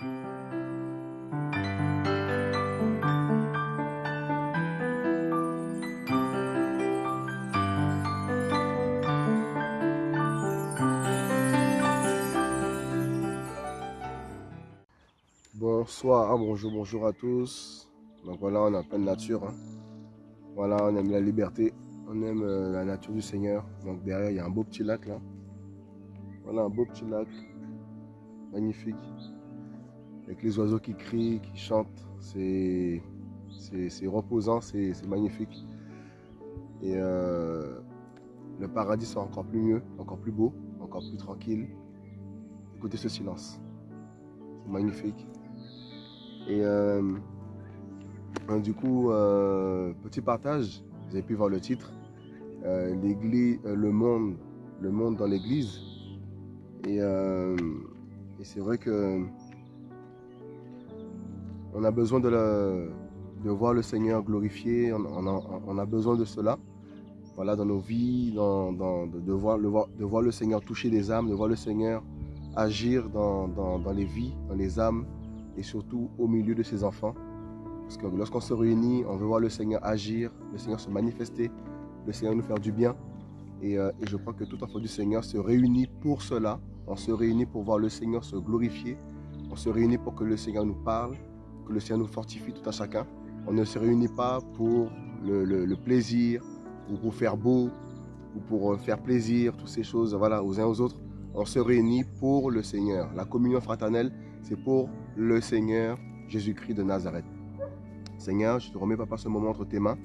Bonsoir, bonjour, bonjour à tous. Donc voilà, on est en pleine nature. hein. Voilà, on aime la liberté, on aime euh, la nature du Seigneur. Donc derrière, il y a un beau petit lac là. Voilà, un beau petit lac. Magnifique. Avec les oiseaux qui crient, qui chantent. C'est reposant, c'est magnifique. Et euh, le paradis sera encore plus mieux, encore plus beau, encore plus tranquille. Écoutez ce silence. C'est magnifique. Et euh, euh, du coup, euh, petit partage, vous avez pu voir le titre, l'église, le monde, le monde dans l'église. Et, et c'est vrai que on a besoin de, voir le Seigneur glorifié, on, a, besoin de cela. Voilà, dans nos vies, de, voir, le, Seigneur toucher des âmes, de voir le Seigneur agir dans les vies, dans les âmes et surtout au milieu de ses enfants. Parce que lorsqu'on se réunit, on veut voir le Seigneur agir, le Seigneur se manifester, le Seigneur nous faire du bien. Et, euh, et je crois que tout enfant du Seigneur se réunit pour cela. On se réunit pour voir le Seigneur se glorifier. On se réunit pour que le Seigneur nous parle, le Seigneur nous fortifie tout à chacun. On ne se réunit pas pour le plaisir ou pour faire beau ou pour euh, faire plaisir, toutes ces choses voilà, aux uns aux autres. On se réunit pour le Seigneur. La communion fraternelle, c'est pour le Seigneur Jésus-Christ de Nazareth. Seigneur, je te remets, papa, ce moment entre tes mains.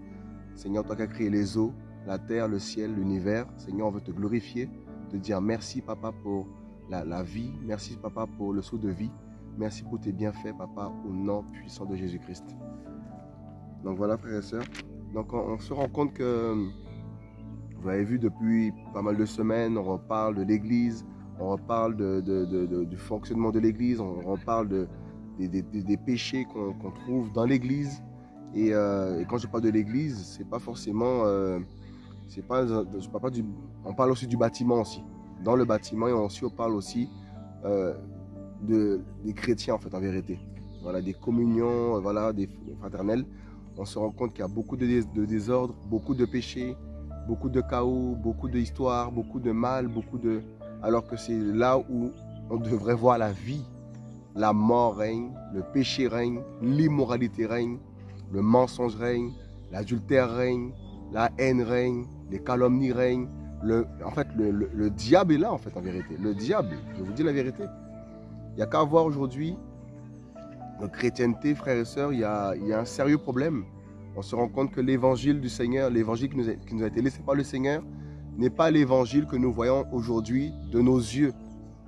Seigneur, toi qui as créé les eaux, la terre, le ciel, l'univers. Seigneur, on veut te glorifier, te dire merci, papa, pour la, la vie. Merci, papa, pour le saut de vie. Merci pour tes bienfaits, papa, au nom puissant de Jésus-Christ. Donc voilà, frères et sœurs. Donc on, on se rend compte que, vous avez vu depuis pas mal de semaines, on reparle de l'Église, on reparle du fonctionnement de l'Église, on reparle de, des, péchés qu'on trouve dans l'Église. Et, euh, et quand je parle de l'Église, c'est pas forcément, euh, pas, parle pas du, on parle aussi du bâtiment aussi. Dans le bâtiment, et aussi on parle aussi euh, de, des chrétiens en fait en vérité. Voilà, des communions, euh, voilà, des fraternelles. On se rend compte qu'il y a beaucoup de, de désordre, beaucoup de péchés, beaucoup de chaos, beaucoup d'histoires, beaucoup de mal, beaucoup de, alors que c'est là où on devrait voir la vie. La mort règne, le péché règne, l'immoralité règne, le mensonge règne, l'adultère règne, la haine règne, les calomnies règnent. Le, en fait, le, le- le diable est là, en fait, en vérité. Le diable, je vous dis la vérité. Il n'y a qu'à voir aujourd'hui notre chrétienté, frères et sœurs, il y a, y a un sérieux problème. On se rend compte que l'évangile du Seigneur, l'évangile qui nous, a, été laissé par le Seigneur, n'est pas l'évangile que nous voyons aujourd'hui de nos yeux.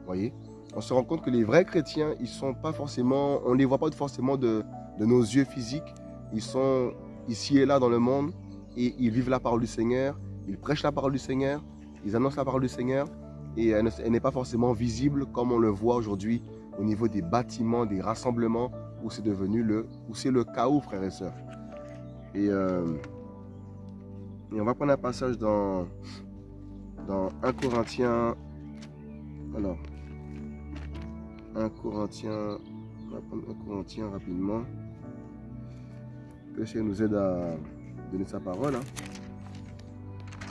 voyez? On se rend compte que les vrais chrétiens, ils sont pas forcément, on ne les voit pas forcément de, de nos yeux physiques. Ils sont ici et là dans le monde et ils vivent la parole du Seigneur, ils prêchent la parole du Seigneur, ils annoncent la parole du Seigneur et elle n'est pas forcément visible comme on le voit aujourd'hui au niveau des bâtiments, des rassemblements où c'est devenu le, où c'est le chaos, frères et sœurs. Et, euh, on va prendre un passage dans, dans 1 Corinthiens. Alors, 1 Corinthiens. On va prendre 1 Corinthiens rapidement. Que Seigneur nous aide à donner sa parole. hein.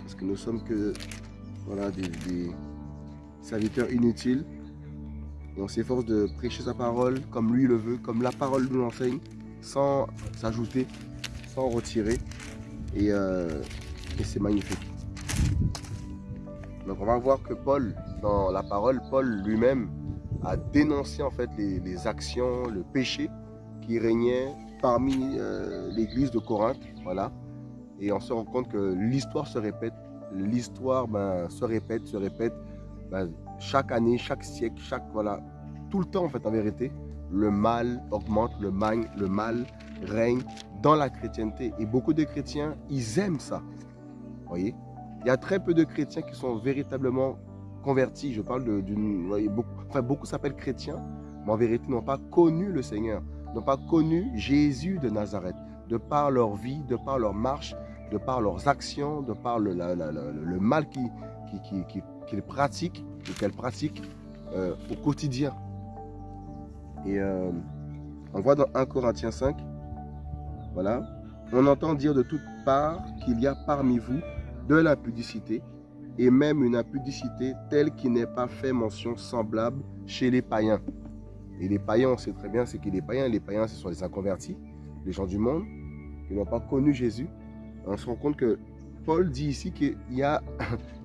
Parce que nous sommes que voilà, des serviteurs inutiles. Et on s'efforce de prêcher sa parole comme lui le veut, comme la parole nous l'enseigne, sans s'ajouter, sans retirer. Et, euh, c'est magnifique. Donc on va voir que Paul, dans la parole, Paul lui-même a dénoncé en fait les, les actions, le péché qui régnait parmi euh, l'église de Corinthe. Voilà. Et on se rend compte que l'histoire se répète. L'histoire ben, se répète, se répète. Ben, chaque année, chaque siècle, chaque voilà, tout le temps en fait en vérité, le mal augmente, le mal, le mal règne dans la chrétienté. Et beaucoup de chrétiens, ils aiment ça. Vous voyez? Il y a très peu de chrétiens qui sont véritablement convertis. Je parle d'une. Beaucoup, enfin, beaucoup s'appellent chrétiens, mais en vérité n'ont pas connu le Seigneur, n'ont pas connu Jésus de Nazareth, de par leur vie, de par leur marche, de par leurs actions, de par le, le mal qu'ils qui, qui, qui- qu'ils pratiquent, ou qu'elles pratiquent euh, au quotidien. Et euh, on voit dans 1 Corinthiens 5, voilà, on entend dire de toutes parts qu'il y a parmi vous de la pudicité et même une impudicité telle qui n'est pas fait mention semblable chez les païens. Et les païens, on sait très bien ce qu'est les païens. Les païens, ce sont les inconvertis, les gens du monde qui n'ont pas connu Jésus. On se rend compte que Paul dit ici qu'il y a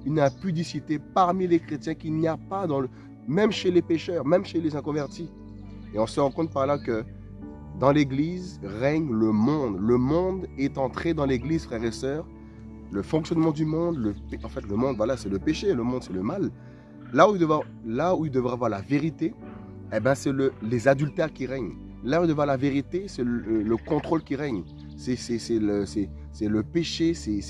une impudicité parmi les chrétiens qu'il n'y a pas dans même chez les pécheurs, même chez les inconvertis. Et on se rend compte par là que dans l'Église règne le monde. Le monde est entré dans l'Église, frères et sœurs. Le fonctionnement du monde, le, en fait, le monde, voilà, c'est le péché, le monde, c'est le mal. Là où il devrait, là où il devrait avoir la vérité, eh ben, c'est le, les adultères qui règnent. Là où il devrait avoir la vérité, c'est le, contrôle qui règne. C'est le, le péché, c'est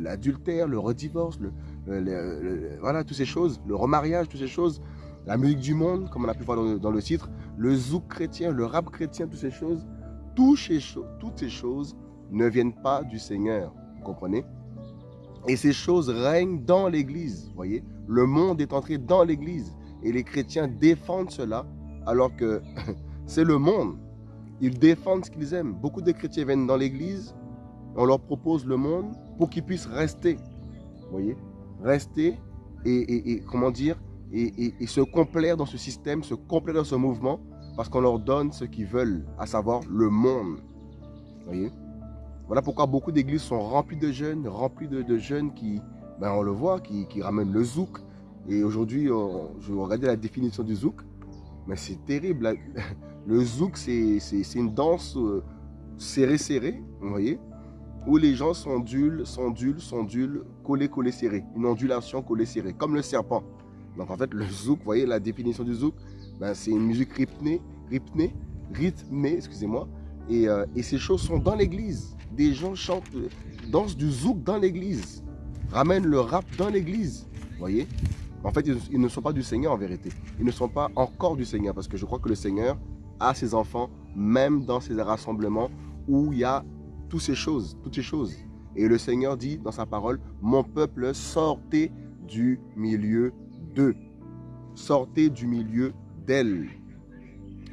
l'adultère, le redivorce, le, voilà, toutes ces choses, le remariage, toutes ces choses la musique du monde, comme on a pu voir dans le, titre, le zouk chrétien, le rap chrétien, toutes ces choses, toutes ces, toutes ces choses ne viennent pas du Seigneur. Vous comprenez? Et ces choses règnent dans l'Église. voyez? Le monde est entré dans l'Église. Et les chrétiens défendent cela, alors que c'est le monde. Ils défendent ce qu'ils aiment. Beaucoup de chrétiens viennent dans l'Église, on leur propose le monde pour qu'ils puissent rester. voyez? Rester et, comment dire et, se complaire dans ce système, se complaire dans ce mouvement, parce qu'on leur donne ce qu'ils veulent, à savoir le monde. Voyez? Voilà pourquoi beaucoup d'églises sont remplies de jeunes, remplies de, jeunes qui, ben on le voit, qui, ramènent le zouk. Et aujourd'hui, je vais regarder la définition du zouk, mais c'est terrible. Le zouk, c'est une danse euh, serrée-serrée, vous voyez? Où les gens s'ondulent, s'ondulent, s'ondulent, collés, collés, serrés. Une ondulation collée, serrée, comme le serpent. Donc en fait, le zouk, vous voyez la définition du zouk, ben, c'est une musique rythmée, rythmée, rythmée, excusez-moi. Euh, et, ces choses sont dans l'église. Des gens chantent, dansent du zouk dans l'église, ramènent le rap dans l'église. Vous voyez? En fait, ils, ne sont pas du Seigneur en vérité. Ils ne sont pas encore du Seigneur parce que je crois que le Seigneur a ses enfants, même dans ces rassemblements où il y a toutes ces choses, toutes ces choses. Et le Seigneur dit dans sa parole, mon peuple sortez du milieu Sortez du milieu d'elle.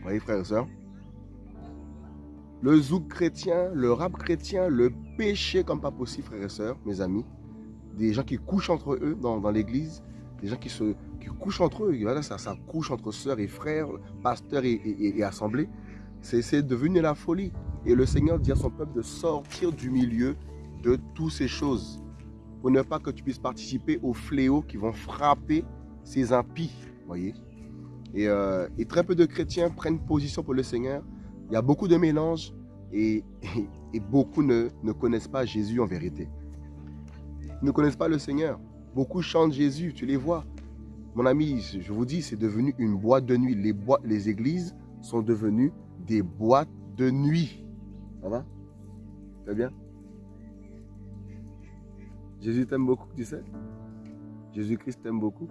Voyez, frères et sœurs Le zouk chrétien, le rap chrétien, le péché comme pas possible, frères et sœurs, mes amis. Des gens qui couchent entre eux dans, l'église, des gens qui couchent entre eux. Voilà, ça, ça couche entre sœurs et frères, pasteurs et, et, assemblées. C'est devenu la folie. Et le Seigneur dit à son peuple de sortir du milieu de toutes ces choses. Pour ne pas que tu puisses participer aux fléaux qui vont frapper ces impies, voyez. Euh, et, très peu de chrétiens prennent position pour le Seigneur. Il y a beaucoup de mélanges et, beaucoup ne, connaissent pas Jésus en vérité. Ils ne connaissent pas le Seigneur. Beaucoup chantent Jésus, tu les vois. Mon ami, je vous dis, c'est devenu une boîte de nuit. Les, boîtes, les églises sont devenues des boîtes de nuit. Ça va? Très bien? Jésus t'aime beaucoup, tu sais? Jésus-Christ t'aime beaucoup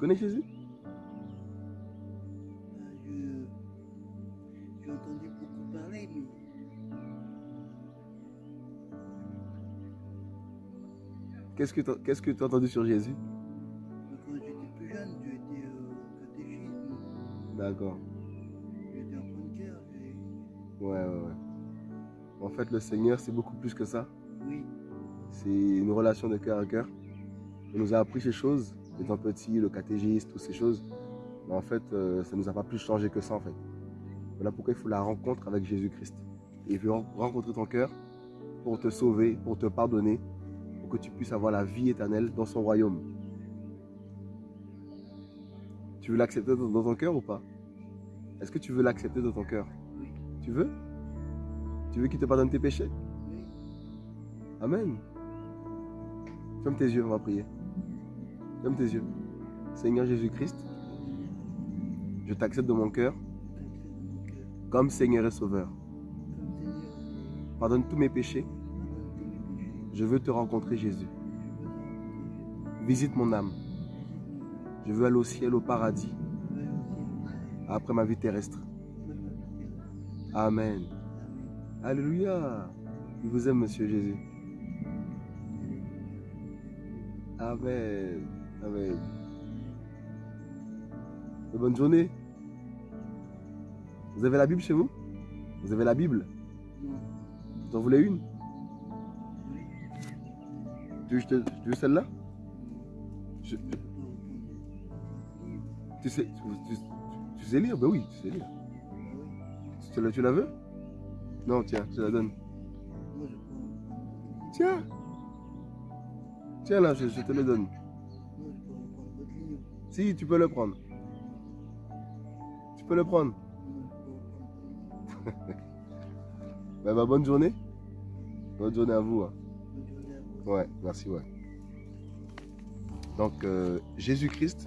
connais Jésus? Euh, J'ai entendu beaucoup parler, mais... Qu'est-ce que tu as, entendu sur Jésus? Quand j'étais plus jeune, j'ai été au catéchisme. D'accord. J'étais en de cœur. Ouais, ouais, ouais. En fait, le Seigneur, c'est beaucoup plus que ça. Oui. C'est une relation de cœur à cœur. Il nous a appris ces choses étant petit, le catégiste, toutes ces choses. Mais en fait, euh, ça ne nous a pas plus changé que ça en fait. Voilà pourquoi il faut la rencontre avec Jésus-Christ. il veut rencontrer ton cœur pour te sauver, pour te pardonner, pour que tu puisses avoir la vie éternelle dans son royaume. Tu veux l'accepter dans ton cœur ou pas? Est-ce que tu veux l'accepter dans ton cœur? Oui. Tu veux? Tu veux qu'il te pardonne tes péchés. Amen. Ferme tes yeux, on va prier. Ferme tes yeux. Seigneur Jésus-Christ, je t'accepte de mon cœur comme Seigneur et Sauveur. Pardonne tous mes péchés. Je veux te rencontrer, Jésus. Visite mon âme. Je veux aller au ciel, au paradis, après ma vie terrestre. Amen. Alléluia. Je vous aime, Monsieur Jésus. Amen. Amen. bonne journée. Vous avez la Bible chez vous? Vous avez la Bible? Vous en voulez une? Tu veux, celle-là? Je- tu, sais, lire? Ben oui, tu sais lire. Tu, tu la veux? Non, tiens, je te la donne. Tiens Tiens là, je, te le donne. Si, tu peux le prendre. Tu peux le prendre. Ben, bah, bonne journée. Bonne journée à vous. hein. Ouais, merci, ouais. Donc, euh, Jésus-Christ,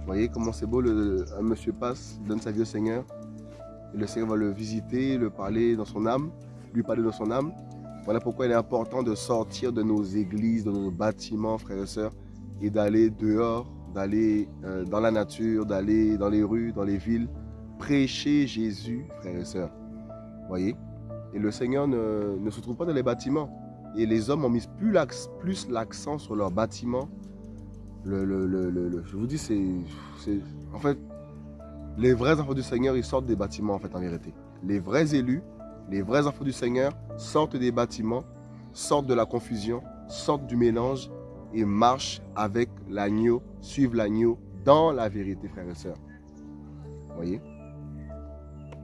vous voyez comment c'est beau, le, un monsieur passe, donne sa vie au Seigneur, et le Seigneur va le visiter, le parler dans son âme, lui parler dans son âme. Voilà pourquoi il est important de sortir de nos églises, de nos bâtiments, frères et sœurs, et d'aller dehors, d'aller euh, dans la nature, d'aller dans les rues, dans les villes, prêcher Jésus, frères et sœurs. Voyez? Et le Seigneur ne, se trouve pas dans les bâtiments. Et les hommes ont mis plus l'accent sur leurs bâtiments. Le, le- le- je vous dis, c'est- En fait, les vrais enfants du Seigneur, ils sortent des bâtiments, en fait, en vérité. Les vrais élus, les vrais enfants du Seigneur sortent des bâtiments, sortent de la confusion, sortent du mélange et marchent avec l'agneau, suivent l'agneau dans la vérité, frères et sœurs. Vous voyez?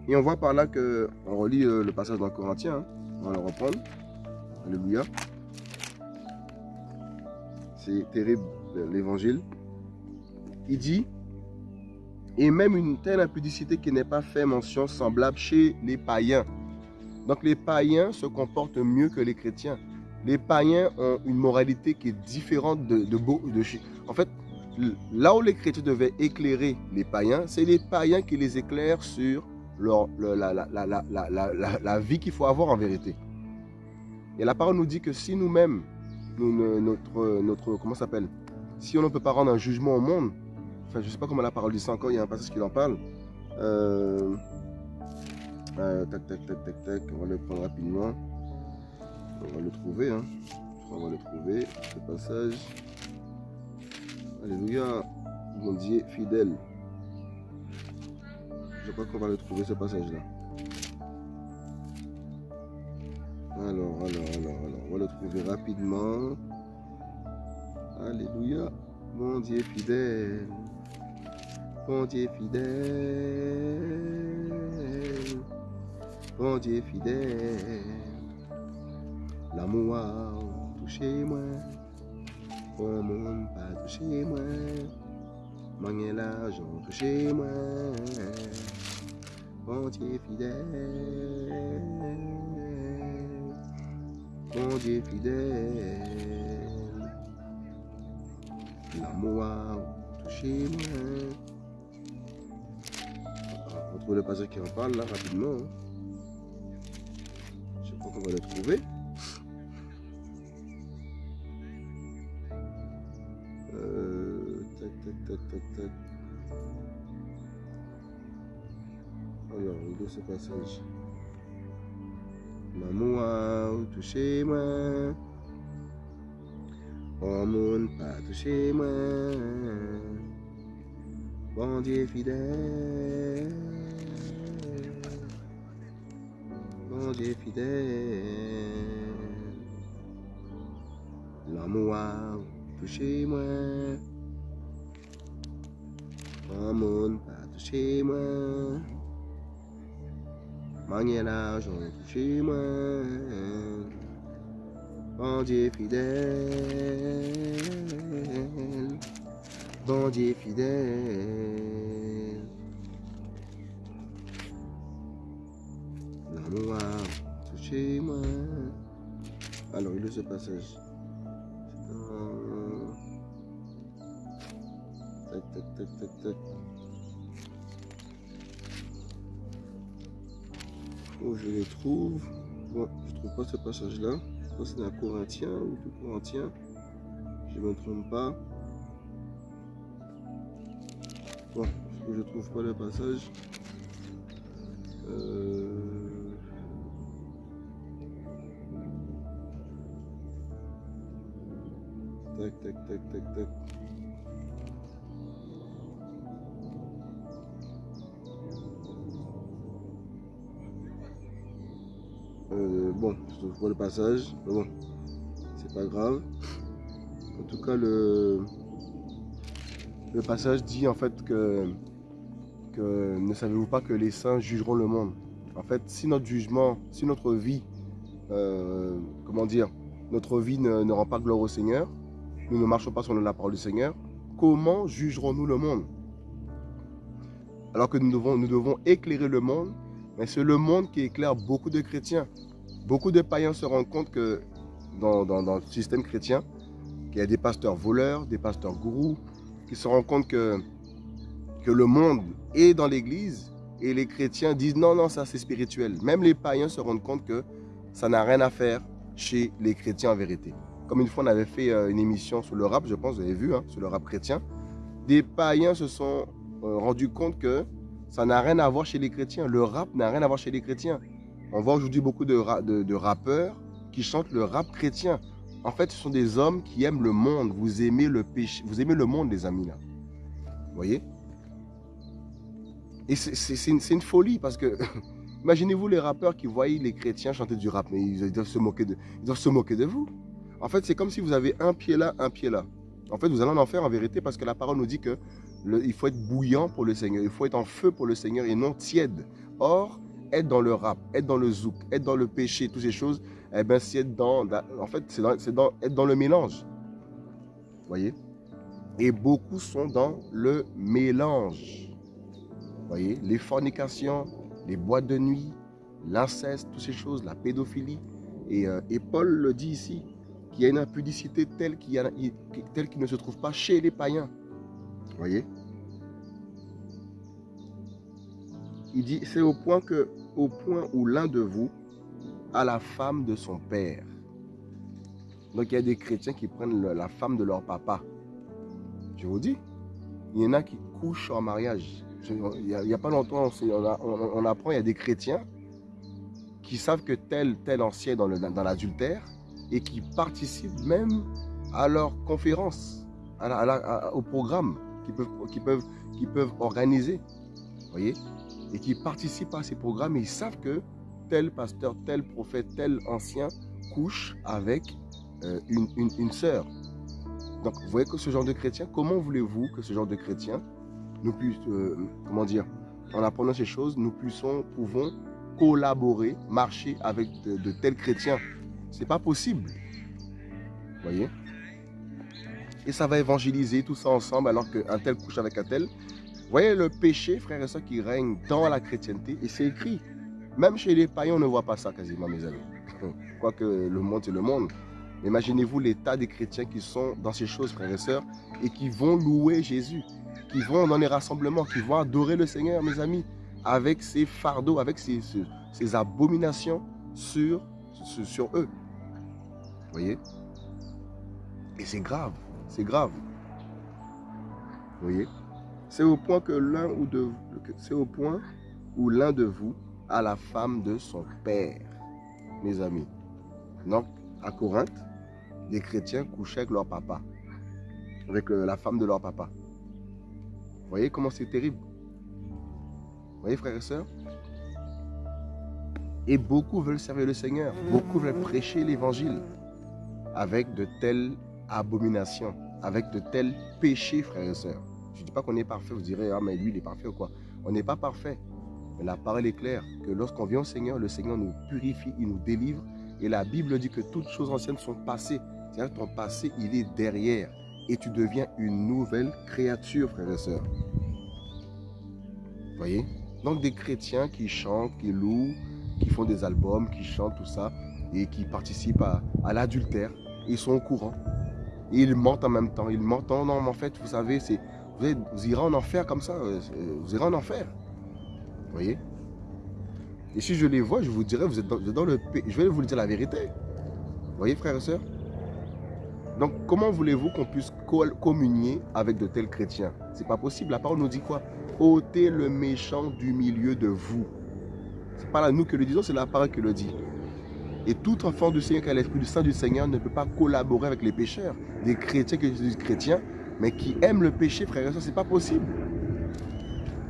Et on voit par là que, on relit euh, le passage dans Corinthiens, hein. on va le reprendre. Alléluia. C'est terrible l'évangile. Il dit, et même une telle impudicité qui n'est pas fait mention semblable chez les païens. Donc les païens se comportent mieux que les chrétiens. Les païens ont une moralité qui est différente de, de, de En fait, là où les chrétiens devaient éclairer les païens, c'est les païens qui les éclairent sur la, vie qu'il faut avoir en vérité. Et la parole nous dit que si nous-mêmes, notre, notre, comment s'appelle? Si on ne peut pas rendre un jugement au monde, enfin je ne sais pas comment la parole dit ça encore, il y a un passage qui en parle. Euh, euh, tac, tac, tac, tac, tac, on va le prendre rapidement. On va le trouver, hein. On va le trouver, ce passage. Alléluia, mon Dieu fidèle. Je crois qu'on va le trouver, ce passage-là. Alors, alors, alors, alors, on va le trouver rapidement. Alléluia. Mon Dieu fidèle. Dieu fidèle. Mon Dieu fidèle. L'amour a touché moi. Mon monde pas touché moi. Manquer l'argent touché moi. Mon Dieu fidèle. Mon Dieu fidèle, l'amour a touché moi. On retrouve le passage qui en parle là rapidement. hein. Je crois qu'on va le trouver. Euh, tac, tac, tac, tac, tac. Alors, où est ce passage? L'amour a touché moi. Oh mon pas touché moi. Bon Dieu fidèle. Bon Dieu fidèle. L'amour a touché moi. Mon pas touché moi. Manquer l'argent chez moi. Bon Dieu fidèle. Bon Dieu fidèle. Alors, il est ce passage. Je les trouve? Bon, je trouve pas ce passage-là. C'est dans Corinthien ou tout Corinthien. Je me trompe pas. Bon, je trouve pas le passage? Euh, Euh, bon, je vois le passage, mais bon, c'est pas grave. En tout cas, le, le passage dit en fait que, que ne savez-vous pas que les saints jugeront le monde? En fait, si notre jugement, si notre vie, euh, comment dire, notre vie ne rend pas gloire au Seigneur, nous ne marchons pas sur la parole du Seigneur, comment jugerons-nous le monde? Alors que nous devons, éclairer le monde, mais c'est le monde qui éclaire beaucoup de chrétiens. Beaucoup de païens se rendent compte que dans le système chrétien, qu'il y a des pasteurs voleurs, des pasteurs gourous, qui se rendent compte que, que le monde est dans l'église et les chrétiens disent non, non, ça c'est spirituel. Même les païens se rendent compte que ça n'a rien à faire chez les chrétiens en vérité. Comme une fois on avait fait euh, une émission sur le rap, je pense, vous avez vu, hein, sur le rap chrétien, des païens se sont euh, rendus compte que ça n'a rien à voir chez les chrétiens. Le rap n'a rien à voir chez les chrétiens. On voit aujourd'hui beaucoup de, ra de, de rappeurs qui chantent le rap chrétien. En fait, ce sont des hommes qui aiment le monde. Vous aimez le péché, vous aimez le monde, les amis là. Vous voyez? Et c'est une, une, folie parce que imaginez-vous les rappeurs qui voient les chrétiens chanter du rap, mais ils doivent se moquer de, ils doivent se moquer de vous. En fait, c'est comme si vous avez un pied là, un pied là. En fait, vous allez en enfer en vérité parce que la parole nous dit que il faut être bouillant pour le Seigneur, il faut être en feu pour le Seigneur et non tiède. Or, être dans le rap, être dans le zouk, être dans le péché, toutes ces choses, eh ben, c'est être dans, en fait, c'est dans, dans, être dans le mélange. Voyez? Et beaucoup sont dans le mélange. Voyez? Les fornications, les boîtes de nuit, l'inceste, toutes ces choses, la pédophilie. Et, euh, et Paul le dit ici, qu'il y a une impudicité telle qu'il qu ne se trouve pas chez les païens. Vous voyez? Il dit, c'est au point que, au point où l'un de vous a la femme de son père. Donc il y a des chrétiens qui prennent la femme de leur papa. Je vous dis, il y en a qui couchent en mariage. Il n'y a, pas longtemps, on, apprend, il y a des chrétiens qui savent que tel, tel ancien dans l'adultère et qui participent même à leur conférence, à la, à la, à, au programme qu'ils peuvent, qu'ils peuvent, organiser. voyez Et qui participent à ces programmes et ils savent que tel pasteur, tel prophète, tel ancien couche avec euh, une, sœur. Donc, vous voyez que ce genre de chrétien, comment voulez-vous que ce genre de chrétien, nous puisse, euh, comment dire, en apprenant ces choses, nous puissions, pouvons collaborer, marcher avec de tels chrétiens? C'est pas possible. Voyez? Et ça va évangéliser tout ça ensemble alors qu'un tel couche avec un tel. Vous voyez le péché, frères et sœurs, qui règne dans la chrétienté, et c'est écrit. Même chez les païens, on ne voit pas ça quasiment, mes amis. Quoique le monde, c'est le monde. Imaginez-vous l'état des chrétiens qui sont dans ces choses, frères et sœurs, et qui vont louer Jésus, qui vont dans les rassemblements, qui vont adorer le Seigneur, mes amis, avec ses fardeaux, avec ses, abominations sur, sur eux. Voyez? Et c'est grave, c'est grave. Vous voyez? C'est au point que l'un ou de c'est au point où l'un de vous a la femme de son père, mes amis. Donc, à Corinthe, les chrétiens couchaient avec leur papa, avec euh, la femme de leur papa. Vous voyez comment c'est terrible? Vous voyez, frères et sœurs? Et beaucoup veulent servir le Seigneur, beaucoup veulent prêcher l'évangile avec de telles abominations, avec de tels péchés, frères et sœurs. Je ne dis pas qu'on est parfait, vous direz, ah mais lui il est parfait ou quoi? On n'est pas parfait. Mais la parole est claire que lorsqu'on vient au Seigneur, le Seigneur nous purifie, il nous délivre. Et la Bible dit que toutes choses anciennes sont passées. C'est-à-dire ton passé, il est derrière. Et tu deviens une nouvelle créature, frères et sœurs. Vous voyez? Donc des chrétiens qui chantent, qui louent, qui font des albums, qui chantent, tout ça, et qui participent à, l'adultère. Ils sont au courant. Et ils mentent en même temps. Ils mentent. Non, non, mais en fait, vous savez, vous, vous irez en enfer comme ça. Vous irez en enfer. Vous voyez? Et si je les vois, je vous dirais, vous êtes dans, vous êtes le... Je vais vous dire la vérité. Vous voyez, frères et sœurs? Donc, comment voulez-vous qu'on puisse communier avec de tels chrétiens? C'est pas possible. La parole nous dit quoi? Ôtez le méchant du milieu de vous. C'est pas nous que le disons, c'est la parole qui le dit. Et tout enfant du Seigneur qui a l'Esprit du Saint du Seigneur ne peut pas collaborer avec les pécheurs. Des chrétiens qui sont chrétiens, mais qui aiment le péché, frères et sœurs, c'est pas possible.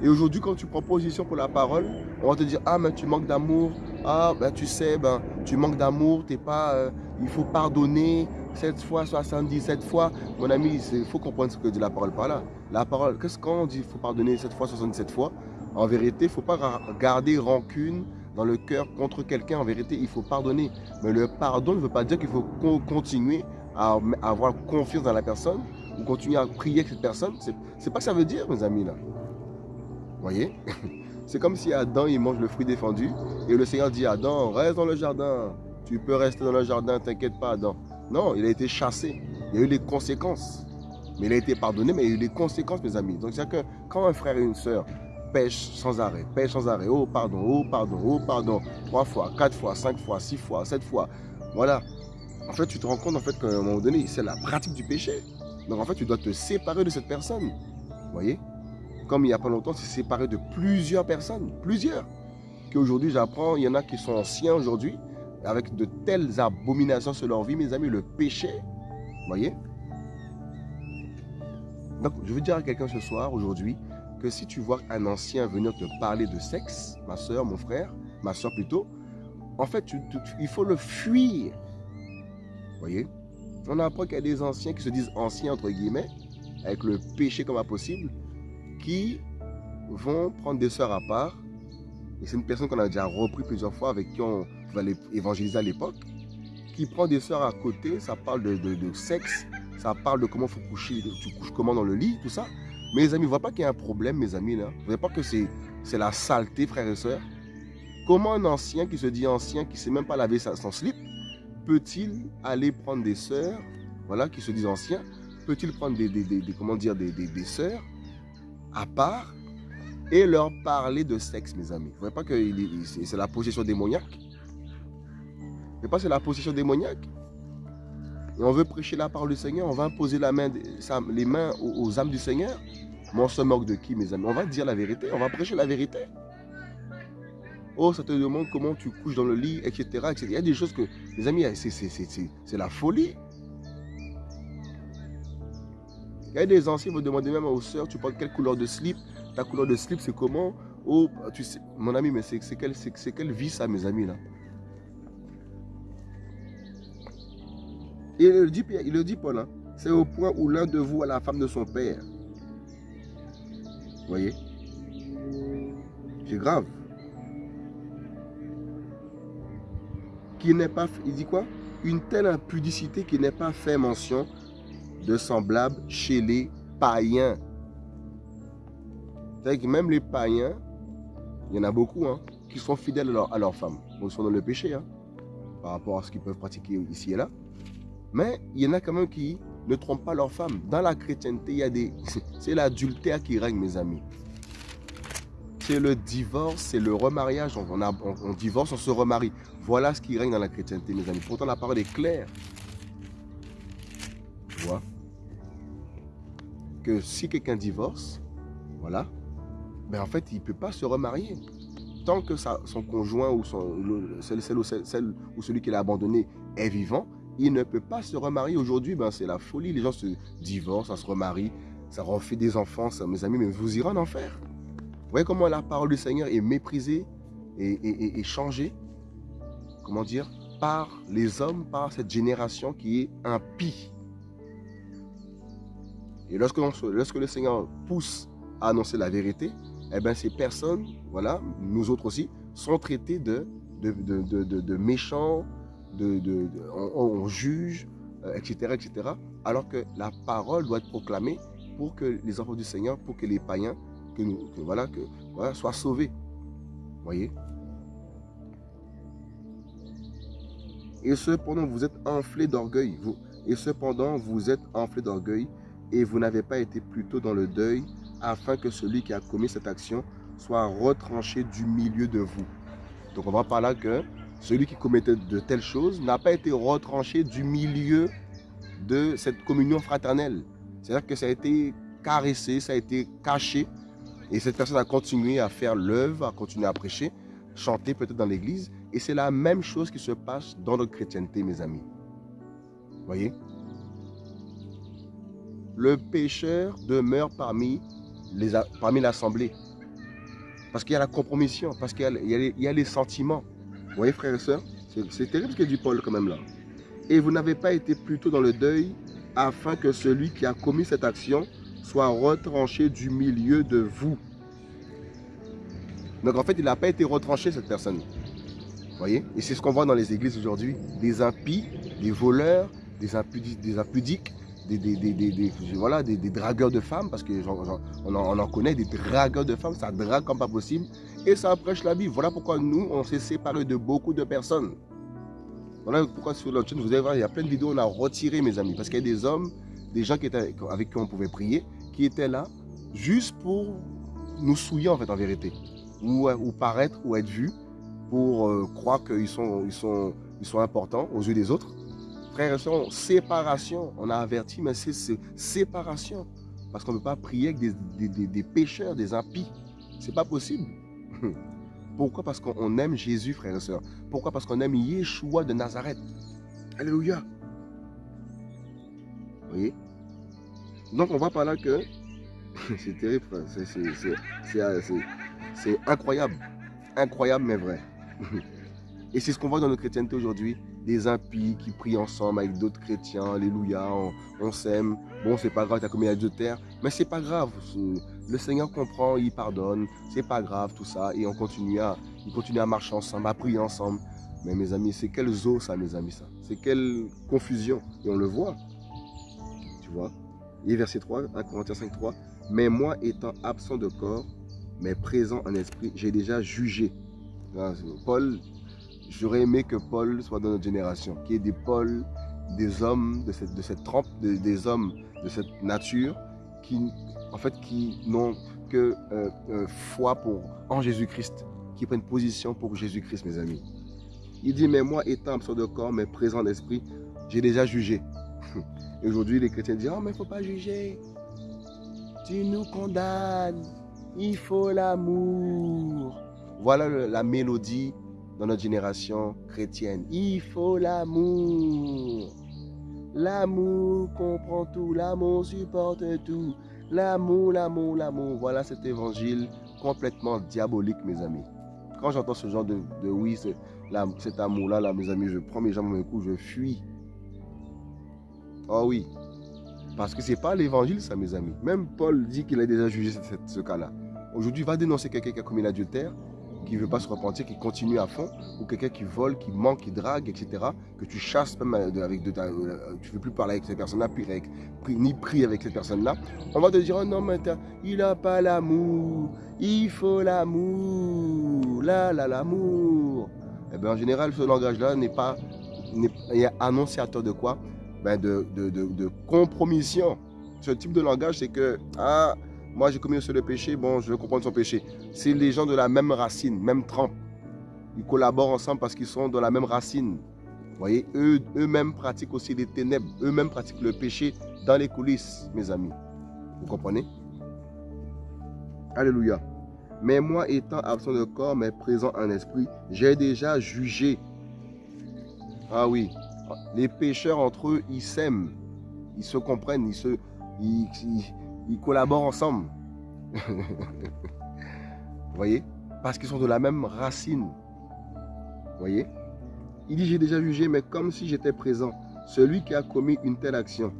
Et aujourd'hui, quand tu prends position pour la parole, on va te dire, ah, mais tu manques d'amour, Ah, ben, tu sais, ben, tu manques d'amour, t'es pas, euh, il faut pardonner, 7 fois, 77 fois. Mon ami, il faut comprendre ce que dit la parole par là. La parole, qu'est-ce qu'on dit, il faut pardonner 7 fois, 77 fois? En vérité, il ne faut pas garder rancune dans le cœur contre quelqu'un. En vérité, il faut pardonner. Mais le pardon ne veut pas dire qu'il faut continuer à avoir confiance dans la personne ou continuer à prier avec cette personne. C'est pas que ça veut dire, mes amis, là. Voyez? C'est comme si Adam, il mange le fruit défendu et le Seigneur dit Adam, reste dans le jardin. Tu peux rester dans le jardin, t'inquiète pas, Adam. Non, il a été chassé. Il y a eu les conséquences. Mais il a été pardonné, mais il y a eu les conséquences, mes amis. Donc, que quand un frère et une sœur pêchent sans arrêt, pêchent sans arrêt, oh pardon, oh pardon, oh pardon, trois fois, quatre fois, cinq fois, six fois, sept fois, voilà. En fait, tu te rends compte en fait qu'à un moment donné, c'est la pratique du péché. Donc, en fait, tu dois te séparer de cette personne. Vous voyez? Comme il n'y a pas longtemps, c'est séparé de plusieurs personnes, plusieurs. Qu'aujourd'hui, j'apprends, il y en a qui sont anciens aujourd'hui, avec de telles abominations sur leur vie, mes amis, le péché, vous voyez? Donc, je veux dire à quelqu'un ce soir, aujourd'hui, que si tu vois un ancien venir te parler de sexe, ma soeur, mon frère, ma soeur plutôt, en fait, il faut le fuir. Voyez? On apprend qu'il y a des anciens qui se disent anciens, entre guillemets, avec le péché comme impossible, qui vont prendre des soeurs à part. Et c'est une personne qu'on a déjà repris plusieurs fois, avec qui on, va évangéliser à l'époque, qui prend des soeurs à côté, ça parle de, sexe, ça parle de comment faut coucher, tu couches comment dans le lit, tout ça. Les amis, ne voyez pas qu'il y a un problème, mes amis, là? Vous voyez pas que c'est la saleté, frères et sœurs? Comment un ancien qui se dit ancien, qui ne sait même pas laver son slip, peut-il aller prendre des sœurs, voilà, qui se disent anciens, peut-il prendre des, comment des, des, sœurs à part et leur parler de sexe, mes amis? Vous ne voyez pas que c'est la possession démoniaque? Mais pas c'est la possession démoniaque? Et on veut prêcher la parole du Seigneur, on va imposer les mains aux, âmes du Seigneur. Mais on se moque de qui, mes amis? On va dire la vérité, on va prêcher la vérité. Oh, ça te demande comment tu couches dans le lit, etc. etc. Il y a des choses que, les amis, c'est la folie. Il y a des anciens, vous demandez même aux sœurs, tu portes quelle couleur de slip? Ta couleur de slip, c'est comment? Oh, tu sais, mon ami, mais c'est quelle, quelle vie ça, mes amis, là? Il le dit, il le dit Paul, hein. c'est au point où l'un de vous a la femme de son père. Vous voyez? C'est grave. Qui n'est pas, il dit quoi? Une telle impudicité qui n'est pas fait mention de semblable chez les païens. C'est-à-dire que même les païens, il y en a beaucoup hein, qui sont fidèles à leur, à leur femme. Ils sont dans le péché hein, par rapport à ce qu'ils peuvent pratiquer ici et là. Mais il y en a quand même qui ne trompent pas leur femme. Dans la chrétienté. C'est l'adultère qui règne, mes amis. C'est le divorce, c'est le remariage. On, divorce, on se remarie. Voilà ce qui règne dans la chrétienté, mes amis. Pourtant, la parole est claire. Tu vois? Que si quelqu'un divorce, voilà, ben en fait, il ne peut pas se remarier. Tant que son conjoint ou celle, celui qui l'a abandonné est vivant, il ne peut pas se remarier. Aujourd'hui, ben, c'est la folie. Les gens se divorcent, ça se remarie, ça refait des enfants. Ça, mes amis, mais vous irez en enfer. Vous voyez comment la parole du Seigneur est méprisée et, changée? Comment dire? Par les hommes, par cette génération qui est impie. Et lorsque, lorsque le Seigneur pousse à annoncer la vérité, eh ben, ces personnes, voilà, nous autres aussi, sont traités de, de, de, de méchants, de, on, juge, etc., euh, etc. Alors que la parole doit être proclamée pour que les enfants du Seigneur, pour que les païens, que nous, voilà, que voilà, soient sauvés. Voyez? Et cependant, vous êtes enflé d'orgueil. Vous, et cependant, vous êtes enflé d'orgueil et vous n'avez pas été plutôt dans le deuil afin que celui qui a commis cette action soit retranché du milieu de vous. Donc on va par là que celui qui commettait de telles choses n'a pas été retranché du milieu de cette communion fraternelle. C'est-à-dire que ça a été caressé, ça a été caché. Et cette personne a continué à faire l'œuvre, à continuer à prêcher, chanter peut-être dans l'église. Et c'est la même chose qui se passe dans notre chrétienté, mes amis. Voyez? Le pécheur demeure parmi l'assemblée. Parmi parce qu'il y a la compromission, parce qu'il y, a les sentiments. Vous voyez, frères et sœurs C'est terrible ce que dit Paul quand même là. Et vous n'avez pas été plutôt dans le deuil afin que celui qui a commis cette action soit retranché du milieu de vous. Donc en fait, il n'a pas été retranché, cette personne. Vous voyez? Et c'est ce qu'on voit dans les églises aujourd'hui. Des impies, des voleurs, des, impudiques, des, impudiques, des, des, voilà, des, dragueurs de femmes, parce qu'on on, en, connaît, des dragueurs de femmes, ça drague comme pas possible, et ça prêche la Bible. Voilà pourquoi nous, on s'est séparés de beaucoup de personnes. Voilà pourquoi sur notre chaîne, vous allez voir, il y a plein de vidéos, on a retiré, mes amis, parce qu'il y a des hommes, des gens qui étaient, avec qui on pouvait prier, qui étaient là juste pour nous souiller, en fait, en vérité, ou, paraître, ou être vus, pour euh, croire qu'ils sont, importants aux yeux des autres. Frères et sœurs, séparation, on a averti, mais c'est séparation. Parce qu'on ne peut pas prier avec des, des, des pécheurs, des impies. C'est pas possible. Pourquoi? Parce qu'on aime Jésus, frères et sœurs. Pourquoi? Parce qu'on aime Yeshua de Nazareth. Alléluia. Vous voyez? Donc on voit par là que c'est terrible, c'est incroyable. Incroyable mais vrai. Et c'est ce qu'on voit dans notre chrétienté aujourd'hui des impies qui prient ensemble avec d'autres chrétiens, alléluia, on, s'aime. Bon, c'est pas grave, tu as commis terre, mais c'est pas grave. Le Seigneur comprend, il pardonne, c'est pas grave tout ça, et on continue à, il continue à marcher ensemble, à prier ensemble. Mais mes amis, c'est quel zoo ça, mes amis, ça? C'est quelle confusion? Et on le voit, tu vois? Et verset 3, 1 Corinthiens 5, 3. Mais moi, étant absent de corps, mais présent en esprit, j'ai déjà jugé. Paul J'aurais aimé que Paul soit dans notre génération, qu'il y ait des Paul, des hommes de cette, de cette trempe, des hommes de cette nature qui, en fait, qui n'ont que euh, euh, foi pour, en Jésus-Christ, qui prennent position pour Jésus-Christ, mes amis. Il dit, mais moi, étant absent de corps, mais présent d'esprit, j'ai déjà jugé. Et aujourd'hui, les chrétiens disent, oh, mais il ne faut pas juger. Tu nous condamnes. Il faut l'amour. Voilà la mélodie dans notre génération chrétienne. Il faut l'amour. L'amour comprend tout, l'amour supporte tout. L'amour, l'amour, l'amour. Voilà cet évangile complètement diabolique, mes amis. Quand j'entends ce genre de, de oui, cet amour-là, là, mes amis, je prends mes jambes au cou, je fuis. Oh oui. Parce que c'est pas l'évangile, ça, mes amis. Même Paul dit qu'il a déjà jugé ce, ce cas-là. Aujourd'hui, va dénoncer quelqu'un qui a commis l'adultère qui ne veut pas se repentir, qui continue à fond, ou quelqu'un qui vole, qui manque, qui drague, etc., que tu chasses même avec de ta, euh, tu ne veux plus parler avec cette personne-là, ni prier avec cette personne-là, on va te dire, oh non, mais il n'a pas l'amour, il faut l'amour, là, là, l'amour. Eh bien, en général, ce langage-là n'est pas est annonciateur de quoi? Ben de, de, de, de compromission. Ce type de langage, c'est que, ah, moi, j'ai commis un seul péché, bon, je veux comprendre son péché. C'est les gens de la même racine, même trempe. Ils collaborent ensemble parce qu'ils sont de la même racine. Vous voyez, eux-mêmes pratiquent aussi les ténèbres. Eux-mêmes pratiquent le péché dans les coulisses, mes amis. Vous comprenez? Alléluia. Mais moi, étant absent de corps, mais présent en esprit, j'ai déjà jugé. Ah oui, les pécheurs entre eux, ils s'aiment. Ils se comprennent, ils se... collaborent ensemble. Vous voyez? Parce qu'ils sont de la même racine. Vous voyez? Il dit, j'ai déjà jugé, mais comme si j'étais présent. Celui qui a commis une telle action,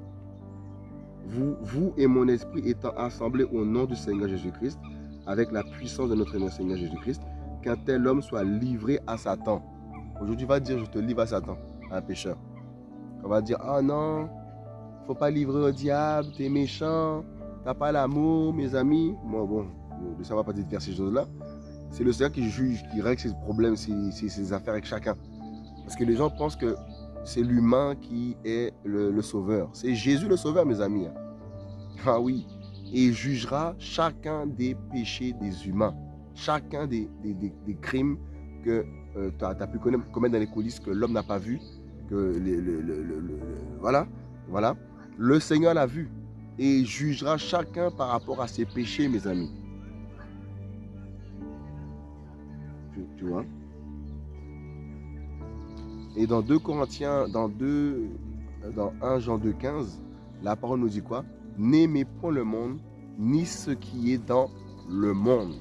vous, vous et mon esprit étant assemblés au nom du Seigneur Jésus-Christ, avec la puissance de notre Seigneur Jésus-Christ, qu'un tel homme soit livré à Satan. Aujourd'hui, va dire, je te livre à Satan, à un pécheur. On va dire, ah non, faut pas livrer au diable, tu es méchant, T'as pas l'amour, mes amis. Moi, bon, ça va pas te faire ces choses-là. C'est le Seigneur qui juge, qui règle ses problèmes, ses, affaires avec chacun. Parce que les gens pensent que c'est l'humain qui est le, sauveur. C'est Jésus le sauveur, mes amis. Ah oui. Et il jugera chacun des péchés des humains. Chacun des, crimes que euh, tu as, pu commettre dans les coulisses que l'homme n'a pas vu. Que le, voilà. Voilà. Le Seigneur l'a vu et jugera chacun par rapport à ses péchés, mes amis. Tu, vois? Et dans 2 Corinthiens, dans 2, dans 1 Jean 2, 15, la parole nous dit quoi? N'aimez point le monde, ni ce qui est dans le monde.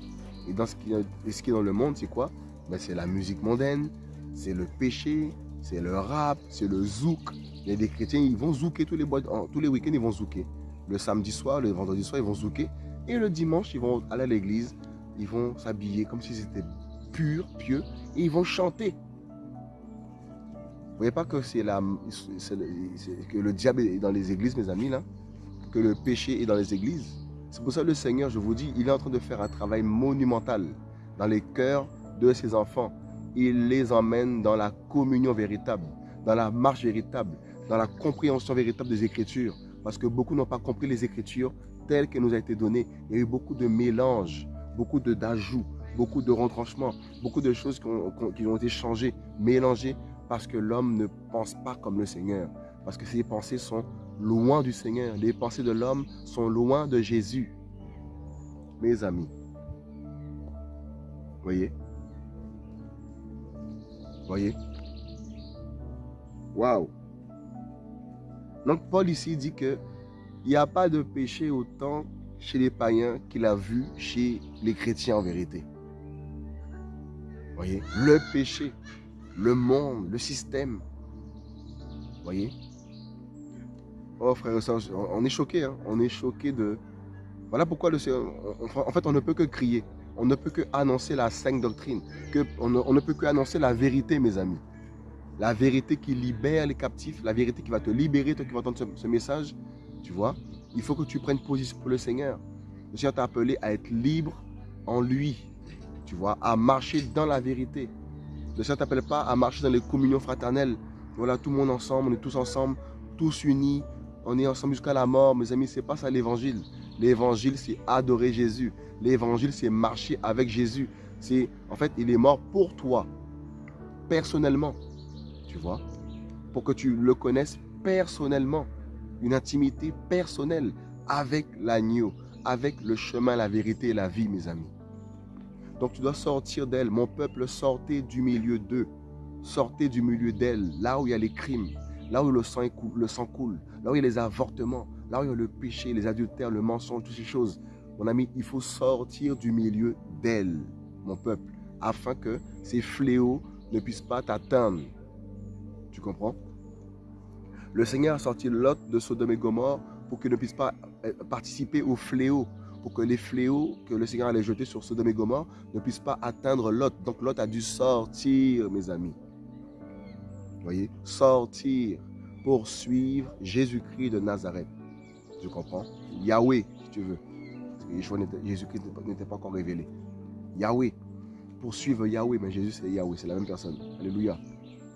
Et dans ce qui, est dans le monde, c'est quoi? Ben, C'est la musique mondaine, c'est le péché, c'est le rap, c'est le zouk. Il y a des chrétiens, ils vont zouker tous les, tous les week-ends, ils vont zouker. Le samedi soir, le vendredi soir, ils vont zouker. Et le dimanche, ils vont aller à l'église, ils vont s'habiller comme si c'était pur, pieux, et ils vont chanter. Vous voyez pas que c'est la, que le diable est dans les églises, mes amis, là? Que le péché est dans les églises? C'est pour ça que le Seigneur, je vous dis, il est en train de faire un travail monumental dans les cœurs de ses enfants. Il les emmène dans la communion véritable, dans la marche véritable, dans la compréhension véritable des Écritures. Parce que beaucoup n'ont pas compris les Écritures telles qu'elles nous ont été données. Il y a eu beaucoup de mélanges, beaucoup d'ajouts, beaucoup de retranchements, beaucoup de choses qui ont, été changées, mélangées, parce que l'homme ne pense pas comme le Seigneur. Parce que ses pensées sont loin du Seigneur. Les pensées de l'homme sont loin de Jésus. Mes amis, voyez? Voyez? Waouh Donc Paul ici dit que il n'y a pas de péché autant chez les païens qu'il a vu chez les chrétiens en vérité. Voyez Le péché, le monde, le système. Voyez? Oh frère on est choqué, hein. on est choqué de... Voilà pourquoi le en fait on ne peut que crier on ne peut que annoncer la sainte doctrine. On, ne, peut que annoncer la vérité, mes amis. La vérité qui libère les captifs, la vérité qui va te libérer, toi qui vas entendre ce, message. Tu vois, il faut que tu prennes position pour le Seigneur. Le Seigneur t'a appelé à être libre en lui. Tu vois, à marcher dans la vérité. Le Seigneur ne t'appelle pas à marcher dans les communions fraternelles. Voilà, tout le monde ensemble, on est tous ensemble, tous unis, on est ensemble jusqu'à la mort. Mes amis, c'est pas ça l'évangile. L'évangile, c'est adorer Jésus. L'évangile, c'est marcher avec Jésus. C'est, en fait, il est mort pour toi, personnellement. Tu vois Pour que tu le connaisses personnellement. Une intimité personnelle avec l'agneau, avec le chemin, la vérité et la vie, mes amis. Donc tu dois sortir d'elle. Mon peuple, sortez du milieu d'eux. Sortez du milieu d'elle, là où il y a les crimes, là où le sang, le sang coule, là où il y a les avortements, là où il y a le péché, les adultères, le mensonge, toutes ces choses. Mon ami, il faut sortir du milieu d'elle, mon peuple, afin que ces fléaux ne puissent pas t'atteindre. Tu comprends? Le Seigneur a sorti Lot de Sodome et Gomorre pour qu'il ne puisse pas euh, participer aux fléaux, pour que les fléaux que le Seigneur allait jeter sur Sodome et Gomorre ne puissent pas atteindre Lot. Donc Lot a dû sortir, mes amis. Vous voyez? Sortir pour suivre Jésus-Christ de Nazareth. Tu comprends? Yahweh, si tu veux. Jésus-Christ n'était pas encore révélé. Yahweh. Pour suivre Yahweh, mais Jésus c'est Yahweh, c'est la même personne. Alléluia.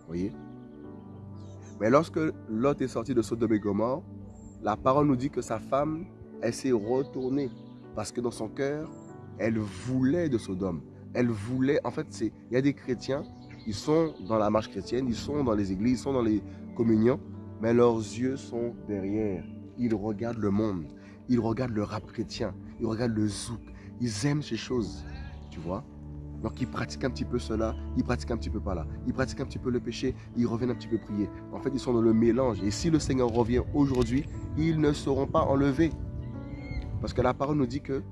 voyez? Mais lorsque Lot est sorti de Sodome et Gomorre, la parole nous dit que sa femme, elle s'est retournée. Parce que dans son cœur, elle voulait de Sodome. Elle voulait, en fait, il y a des chrétiens, ils sont dans la marche chrétienne, ils sont dans les églises, ils sont dans les communions, mais leurs yeux sont derrière. Ils regardent le monde, ils regardent le rap chrétien, ils regardent le zouk. Ils aiment ces choses, tu vois? Donc ils pratiquent un petit peu cela, ils pratiquent un petit peu par là. Ils pratiquent un petit peu le péché, ils reviennent un petit peu prier. En fait, ils sont dans le mélange. Et si le Seigneur revient aujourd'hui, ils ne seront pas enlevés. Parce que la parole nous dit que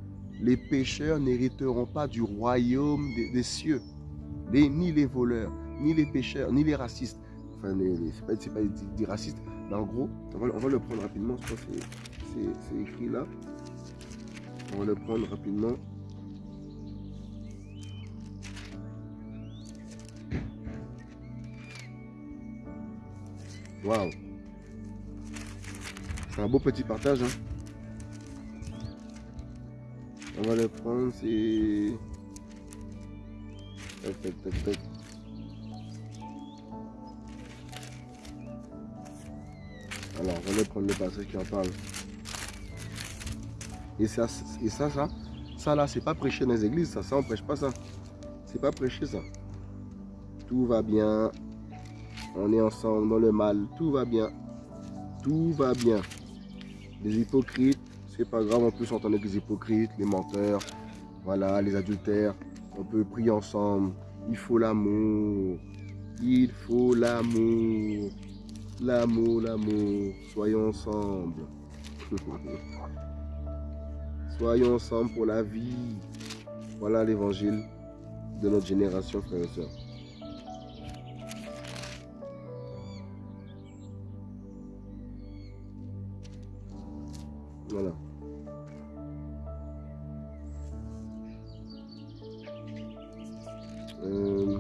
les pécheurs n'hériteront pas du royaume des, cieux. ni les voleurs, ni les pécheurs, ni les racistes. Enfin, ce n'est pas, des racistes, mais en gros, on va, le prendre rapidement, c'est écrit là. On va le prendre rapidement. Waouh C'est un beau petit partage. Hein. On va le prendre, c'est... Alors, on va prendre le passage qui en parle. Et ça, et ça, ça, ça là, c'est pas prêcher dans les églises, ça, ça on prêche pas ça. C'est pas prêcher ça. Tout va bien. On est ensemble dans le mal. Tout va bien. Tout va bien. Les hypocrites, c'est pas grave, on peut s'entendre avec les hypocrites, les menteurs, voilà, les adultères. On peut prier ensemble. Il faut l'amour. Il faut l'amour. L'amour, l'amour. Soyons ensemble. Soyons ensemble pour la vie. Voilà l'évangile de notre génération, frères et sœurs. Voilà. Euh,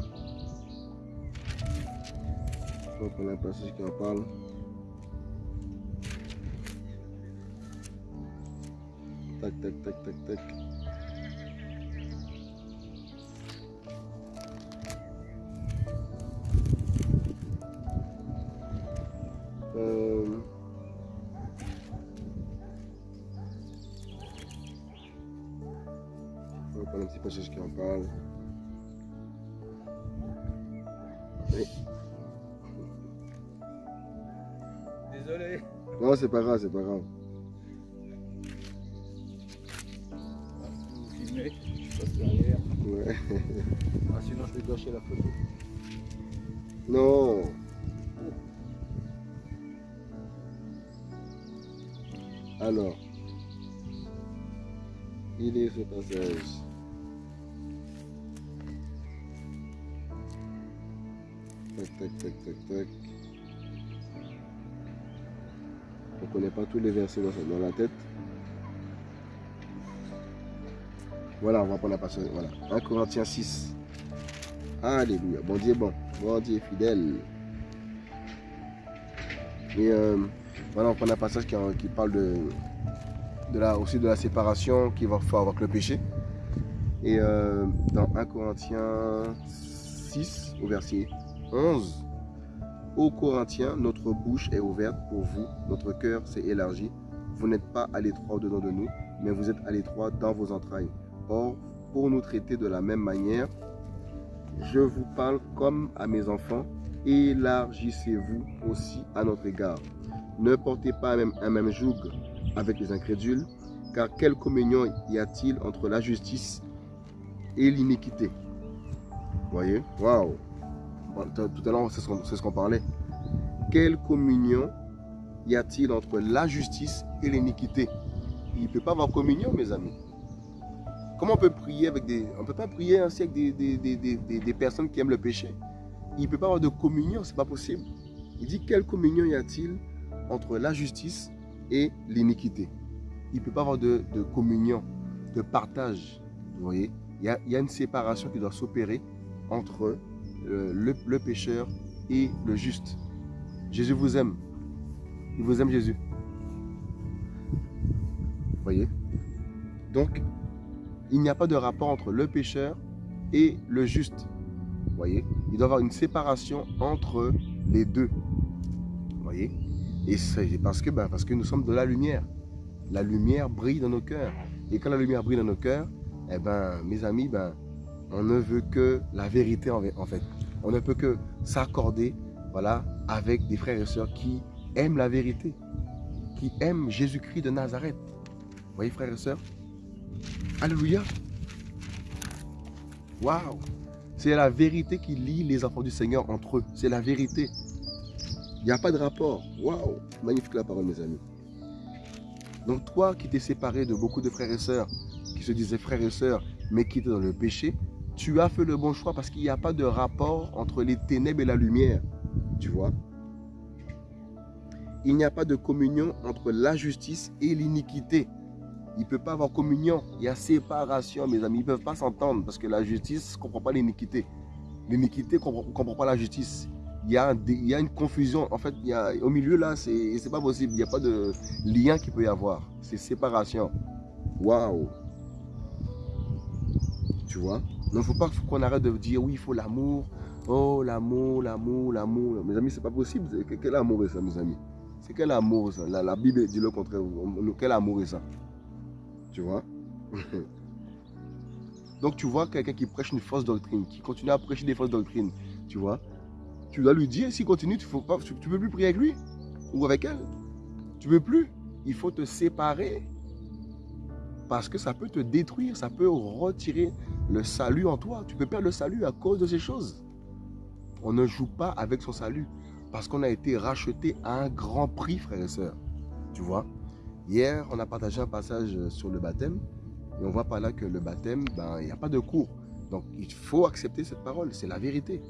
je crois qu'on a un passage qui en parle. Tac, tac, tac, tac, tac. Oui. Désolé. Non, c'est pas grave, c'est pas grave. Si vous filmez, je passe derrière. Ouais. Ah, sinon, je vais gâcher la photo. Non. Alors, il est ce passage. Tac, tac, tac, tac, tac. On connaît pas tous les versets dans, la tête. Voilà, on va prendre la passage. Voilà. 1 Corinthiens 6. Alléluia. Bon Dieu bon. Bon Dieu fidèle. Et euh, voilà, on prend un passage qui, parle de, de la, aussi de la séparation qu'il va faire avec le péché. Et euh, dans 1 Corinthiens 6, au verset 11, Ô Corinthiens, notre bouche est ouverte pour vous, notre cœur s'est élargi. Vous n'êtes pas à l'étroit au-dedans de nous, mais vous êtes à l'étroit dans vos entrailles. Or, pour nous traiter de la même manière, je vous parle comme à mes enfants, élargissez-vous aussi à notre égard. Ne portez pas même, un même joug avec les incrédules, car quelle communion y a-t-il entre la justice et l'iniquité? Voyez? Waouh Tout à l'heure, c'est ce qu'on parlait. Quelle communion y a-t-il entre la justice et l'iniquité? Il ne peut pas avoir communion, mes amis. Comment on peut prier avec des... On peut pas prier ainsi avec des, des, des, des, personnes qui aiment le péché? Il ne peut pas avoir de communion, c'est pas possible. Il dit, quelle communion y a-t-il entre la justice et l'iniquité? Il ne peut pas avoir de, de, communion, de partage. Vous voyez il y, a, il y, a, une séparation qui doit s'opérer entre euh, le, pécheur et le juste. Jésus vous aime. Il vous aime Jésus. Voyez? Donc, il n'y a pas de rapport entre le pécheur et le juste. Voyez? Il doit y avoir une séparation entre les deux. Voyez? Et c'est parce que, ben, parce que nous sommes de la lumière. La lumière brille dans nos cœurs. Et quand la lumière brille dans nos cœurs, eh ben, mes amis, ben, on ne veut que la vérité en fait. On ne peut que s'accorder voilà, avec des frères et sœurs qui aiment la vérité, qui aiment Jésus-Christ de Nazareth. Vous voyez, frères et sœurs? Alléluia. Waouh. C'est la vérité qui lie les enfants du Seigneur entre eux. C'est la vérité. Il n'y a pas de rapport. Waouh. Magnifique la parole, mes amis. Donc toi qui t'es séparé de beaucoup de frères et sœurs, qui se disaient frères et sœurs, mais qui étaient dans le péché, tu as fait le bon choix parce qu'il n'y a pas de rapport entre les ténèbres et la lumière. Tu vois Il n'y a pas de communion entre la justice et l'iniquité. Il ne peut pas avoir communion. Il y a séparation, mes amis. Ils ne peuvent pas s'entendre parce que la justice ne comprend pas l'iniquité. L'iniquité ne comprend, pas la justice. Il y, a, une confusion. En fait, au milieu, là, ce n'est pas possible. Il n'y a pas de lien qu'il peut y avoir. C'est séparation. Waouh Tu vois? Donc, il ne faut pas qu'on arrête de dire, oui, il faut l'amour. Oh, l'amour, l'amour, l'amour. Mes amis, c'est pas possible. Quel amour est ça, mes amis? C'est quel amour, ça? La, la Bible dit le contraire. Quel amour est ça? Tu vois? Donc tu vois quelqu'un qui prêche une fausse doctrine, qui continue à prêcher des fausses doctrines, tu vois? Tu dois lui dire, s'il continue, tu ne peux plus prier avec lui ou avec elle. Tu veux plus. Il faut te séparer parce que ça peut te détruire, ça peut retirer le salut en toi. Tu peux perdre le salut à cause de ces choses. On ne joue pas avec son salut parce qu'on a été racheté à un grand prix, frères et sœurs. Tu vois Hier, on a partagé un passage sur le baptême et on voit par là que le baptême, ben, il n'y a pas de cours. Donc, il faut accepter cette parole, c'est la vérité.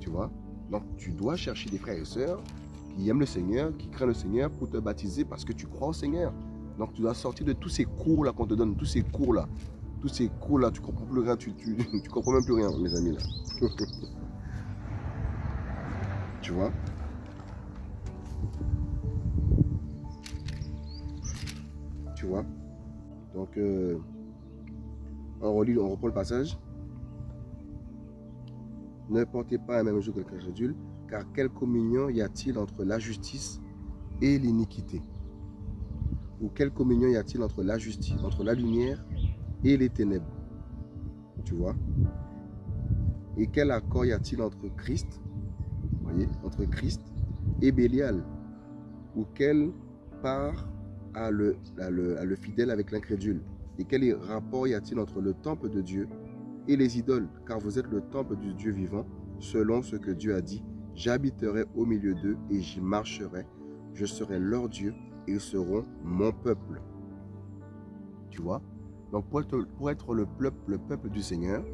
Tu vois Donc, tu dois chercher des frères et sœurs qui aiment le Seigneur, qui craignent le Seigneur pour te baptiser parce que tu crois au Seigneur. Donc tu dois sortir de tous ces cours-là qu'on te donne, tous ces cours-là. Tous ces cours-là, tu comprends plus rien, tu, tu, tu comprends même plus rien, mes amis. là. tu vois? Tu vois? Donc, euh, on relit, on reprend le passage. Ne portez pas un même joug que le crédule, car quelle communion y a-t-il entre la justice et l'iniquité? Ou quelle communion y a-t-il entre la justice, entre la lumière et les ténèbres Tu vois? Et quel accord y a-t-il entre Christ, voyez, entre Christ et Bélial? Ou quelle part a le, a le, fidèle avec l'incrédule? Et quel rapport y a-t-il entre le temple de Dieu et les idoles? Car vous êtes le temple du Dieu vivant, selon ce que Dieu a dit. J'habiterai au milieu d'eux et j'y marcherai. Je serai leur Dieu et ils seront mon peuple. Tu vois? Donc pour être, le, peuple, le peuple du Seigneur,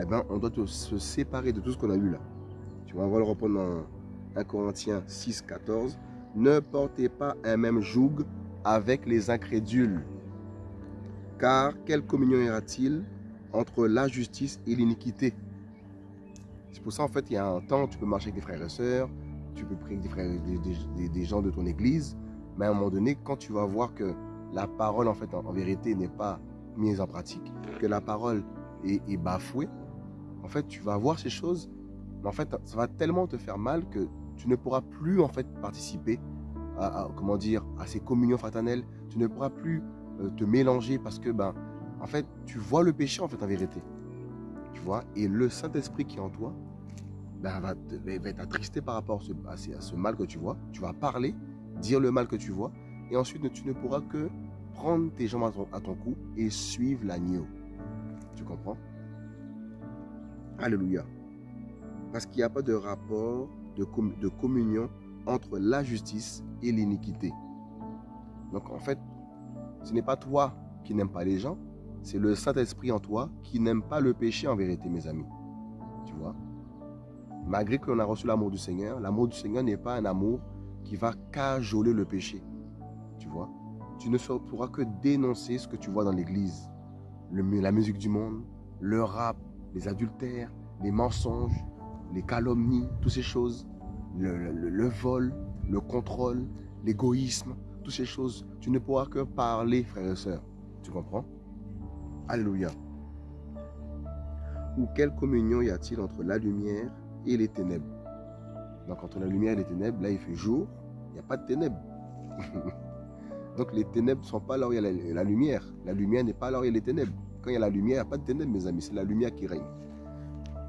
eh ben, on doit se séparer de tout ce qu'on a eu là. Tu vois, on va le reprendre dans 1 Corinthiens 6, 14. Ne portez pas un même joug avec les incrédules. Car quelle communion y aura-t-il entre la justice et l'iniquité? C'est pour ça, en fait, il y a un temps, tu peux marcher avec des frères et sœurs, tu peux prier avec des, gens de ton église, mais à un moment donné, quand tu vas voir que la parole, en fait, en vérité, n'est pas mise en pratique, que la parole est, bafouée, en fait, tu vas voir ces choses, mais en fait, ça va tellement te faire mal que tu ne pourras plus, en fait, participer à, comment dire, à ces communions fraternelles, tu ne pourras plus euh, te mélanger parce que, ben, en fait, tu vois le péché, en fait, en vérité. Tu vois? Et le Saint-Esprit qui est en toi, ben, va, va être attristé par rapport à ce, à ce, mal que tu vois. Tu vas parler, dire le mal que tu vois. Et ensuite, tu ne pourras que prendre tes jambes à ton, cou et suivre l'agneau. Tu comprends? Alléluia. Parce qu'il n'y a pas de rapport de communion entre la justice et l'iniquité. Donc, en fait, ce n'est pas toi qui n'aimes pas les gens, c'est le Saint-Esprit en toi qui n'aime pas le péché en vérité, mes amis. Tu vois? Malgré que l'on a reçu l'amour du Seigneur, l'amour du Seigneur n'est pas un amour qui va cajoler le péché. Tu ne pourras que dénoncer ce que tu vois dans l'église. La musique du monde, le rap, les adultères, les mensonges, les calomnies, toutes ces choses, le vol, le contrôle, l'égoïsme, toutes ces choses. Tu ne pourras que parler, frères et sœurs. Tu comprends? Alléluia. Ou quelle communion y a-t-il entre la lumière et les ténèbres? Donc entre la lumière et les ténèbres, là il fait jour, il n'y a pas de ténèbres. Donc les ténèbres ne sont pas là où il y a la, lumière. La lumière n'est pas là où il y a les ténèbres. Quand il y a la lumière, il n'y a pas de ténèbres, mes amis. C'est la lumière qui règne.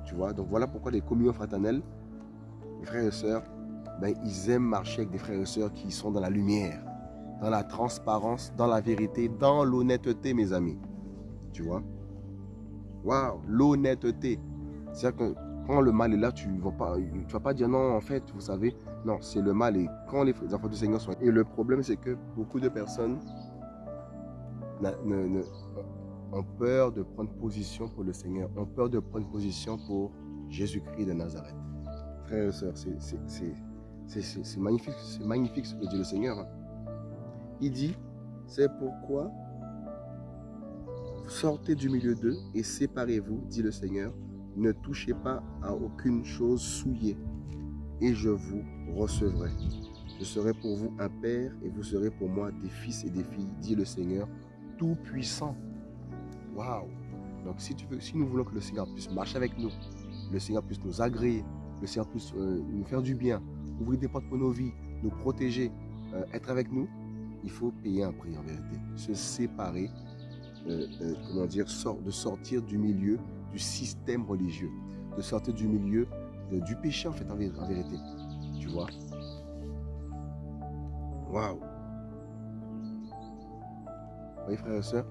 Tu vois? Donc voilà pourquoi les communions fraternelles, les frères et sœurs, ben, ils aiment marcher avec des frères et sœurs qui sont dans la lumière, dans la transparence, dans la vérité, dans l'honnêteté, mes amis. Tu vois? Waouh, l'honnêteté. C'est-à-dire que quand le mal est là, tu ne vas, pas, pas dire non, en fait, vous savez, non, c'est le mal. Et quand les enfants du Seigneur sont... Et le problème, c'est que beaucoup de personnes ne, ne, ont peur de prendre position pour le Seigneur, ont peur de prendre position pour Jésus-Christ de Nazareth. Frères et sœurs, c'est magnifique, c'est magnifique ce que dit le Seigneur. Il dit, c'est pourquoi sortez du milieu d'eux et séparez-vous, dit le Seigneur. Ne touchez pas à aucune chose souillée, et je vous recevrai. Je serai pour vous un père, et vous serez pour moi des fils et des filles, dit le Seigneur Tout-Puissant. Waouh Donc si, nous voulons que le Seigneur puisse marcher avec nous, le Seigneur puisse nous agréer, le Seigneur puisse euh, nous faire du bien, ouvrir des portes pour nos vies, nous protéger, euh, être avec nous, il faut payer un prix en vérité. Se séparer, euh, comment dire, de sortir du milieu du système religieux, de sortir du milieu du péché en fait en, en, vérité. Tu vois? Waouh Oui frères et sœurs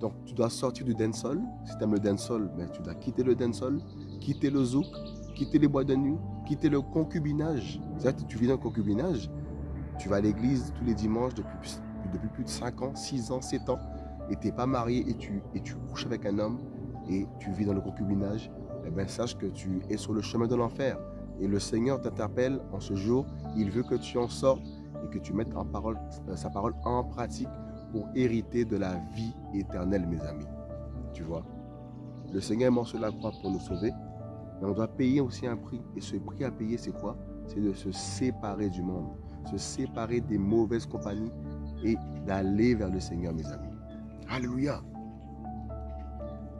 donc tu dois sortir du dancehall. Si tu aimes le dancehall, ben, tu dois quitter le dancehall, quitter le zouk, quitter les bois de nuit, quitter le concubinage. C'est-à-dire tu vis dans le concubinage, tu vas à l'église tous les dimanches depuis, depuis plus de 5 ans, 6 ans, 7 ans, et tu n'es pas marié et tu, et tu couches avec un homme et tu vis dans le concubinage, eh bien, sache que tu es sur le chemin de l'enfer. Et le Seigneur t'interpelle en ce jour, il veut que tu en sortes et que tu mettes en parole, euh, sa parole en pratique pour hériter de la vie éternelle, mes amis. Tu vois? Le Seigneur est mort sur la croix pour nous sauver, mais on doit payer aussi un prix. Et ce prix à payer, c'est quoi? C'est de se séparer du monde, se séparer des mauvaises compagnies et d'aller vers le Seigneur, mes amis. Alléluia.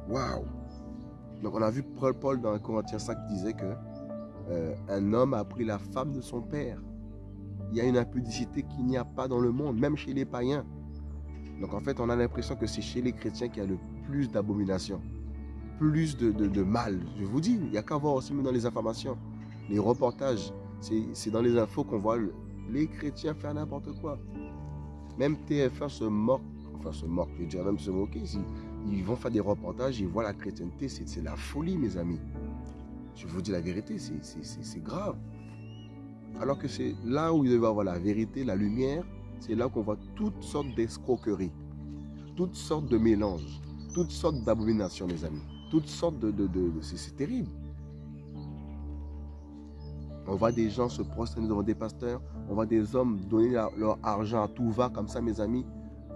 Waouh. Donc on a vu Paul, Paul dans Corinthiens 5 qui disait que euh, un homme a pris la femme de son père. Il y a une impudicité qu'il n'y a pas dans le monde, même chez les païens. Donc en fait, on a l'impression que c'est chez les chrétiens qu'il y a le plus d'abomination, plus de, mal. Je vous dis, il n'y a qu'à voir aussi dans les informations, les reportages. C'est dans les infos qu'on voit les chrétiens faire n'importe quoi. Même TF1 se moque, enfin se moque, je dirais même se moquer. Ils vont faire des reportages, ils voient la chrétienté, c'est la folie, mes amis. Je vous dis la vérité, c'est grave. Alors que c'est là où il devait avoir la vérité, la lumière, c'est là qu'on voit toutes sortes d'escroqueries, toutes sortes de mélanges, toutes sortes d'abominations, mes amis. Toutes sortes de... c'est terrible. On voit des gens se prosterner devant des pasteurs. On voit des hommes donner leur argent à tout va, comme ça, mes amis,